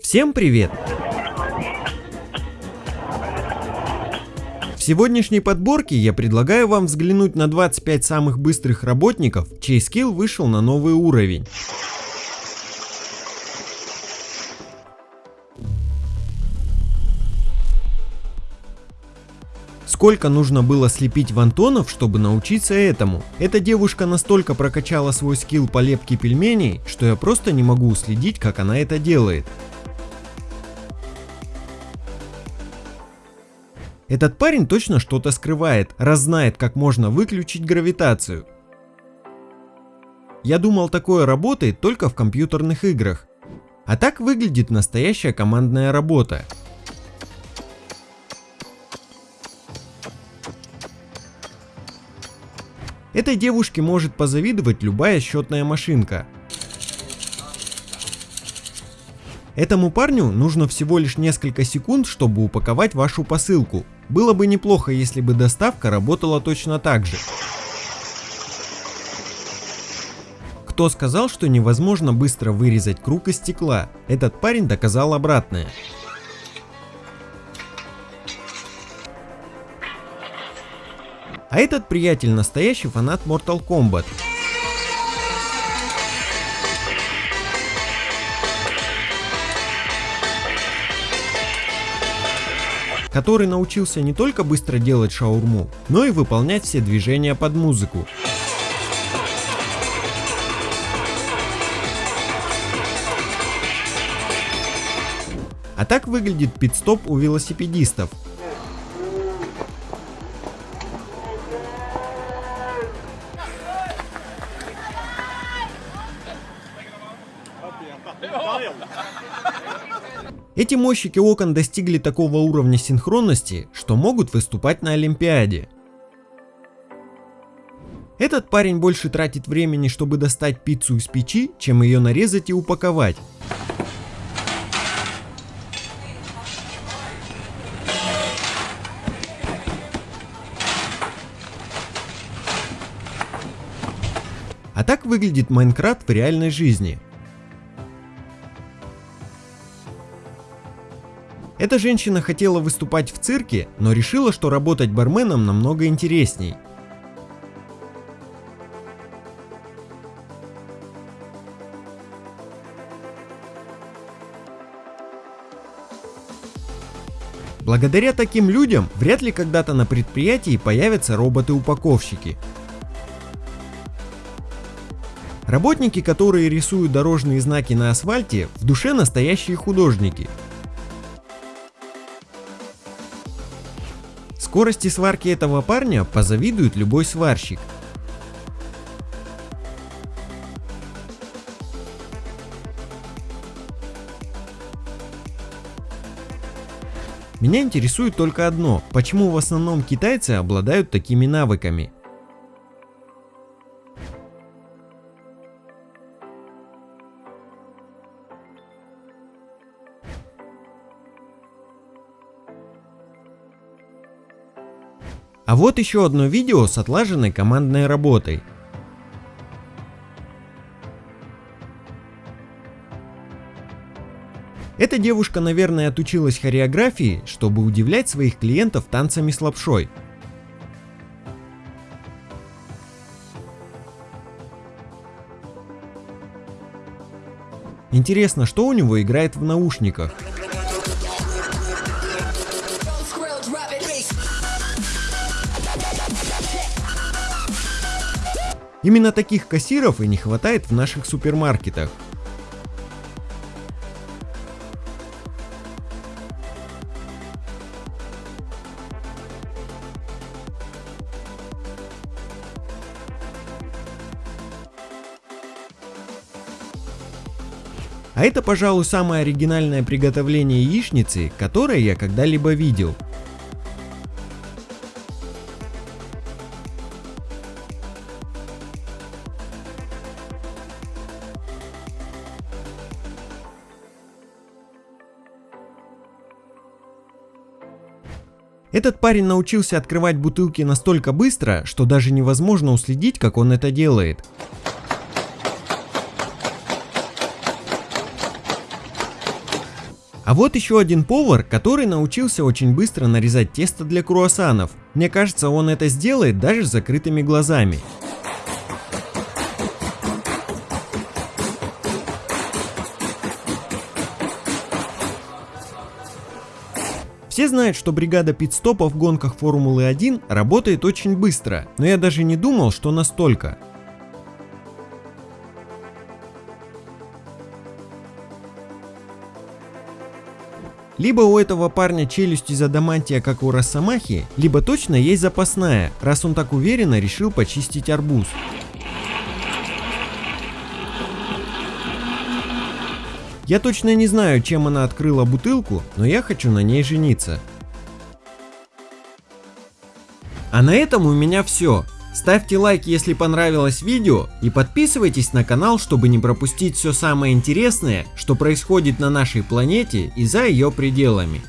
Всем привет! В сегодняшней подборке я предлагаю вам взглянуть на 25 самых быстрых работников, чей скилл вышел на новый уровень. Сколько нужно было слепить вантонов, чтобы научиться этому? Эта девушка настолько прокачала свой скилл по лепке пельменей, что я просто не могу уследить, как она это делает. Этот парень точно что-то скрывает, раз знает, как можно выключить гравитацию. Я думал, такое работает только в компьютерных играх. А так выглядит настоящая командная работа. Этой девушке может позавидовать любая счетная машинка. Этому парню нужно всего лишь несколько секунд, чтобы упаковать вашу посылку. Было бы неплохо, если бы доставка работала точно так же. Кто сказал, что невозможно быстро вырезать круг из стекла? Этот парень доказал обратное. А этот приятель настоящий фанат Mortal Kombat. Который научился не только быстро делать шаурму, но и выполнять все движения под музыку. А так выглядит пит-стоп у велосипедистов. Эти мощики окон достигли такого уровня синхронности, что могут выступать на Олимпиаде. Этот парень больше тратит времени, чтобы достать пиццу из печи, чем ее нарезать и упаковать. А так выглядит Майнкрафт в реальной жизни. Эта женщина хотела выступать в цирке, но решила, что работать барменом намного интересней. Благодаря таким людям вряд ли когда-то на предприятии появятся роботы-упаковщики. Работники, которые рисуют дорожные знаки на асфальте, в душе настоящие художники – Скорости сварки этого парня позавидует любой сварщик. Меня интересует только одно, почему в основном китайцы обладают такими навыками. А вот еще одно видео с отлаженной командной работой. Эта девушка, наверное, отучилась хореографии, чтобы удивлять своих клиентов танцами с лапшой. Интересно, что у него играет в наушниках? Именно таких кассиров и не хватает в наших супермаркетах. А это, пожалуй, самое оригинальное приготовление яичницы, которое я когда-либо видел. Этот парень научился открывать бутылки настолько быстро, что даже невозможно уследить, как он это делает. А вот еще один повар, который научился очень быстро нарезать тесто для круассанов. Мне кажется, он это сделает даже с закрытыми глазами. Все знают, что бригада пит-стопа в гонках Формулы 1 работает очень быстро, но я даже не думал, что настолько. Либо у этого парня челюсть из адамантия, как у Росомахи, либо точно есть запасная, раз он так уверенно решил почистить арбуз. Я точно не знаю, чем она открыла бутылку, но я хочу на ней жениться. А на этом у меня все. Ставьте лайк, если понравилось видео и подписывайтесь на канал, чтобы не пропустить все самое интересное, что происходит на нашей планете и за ее пределами.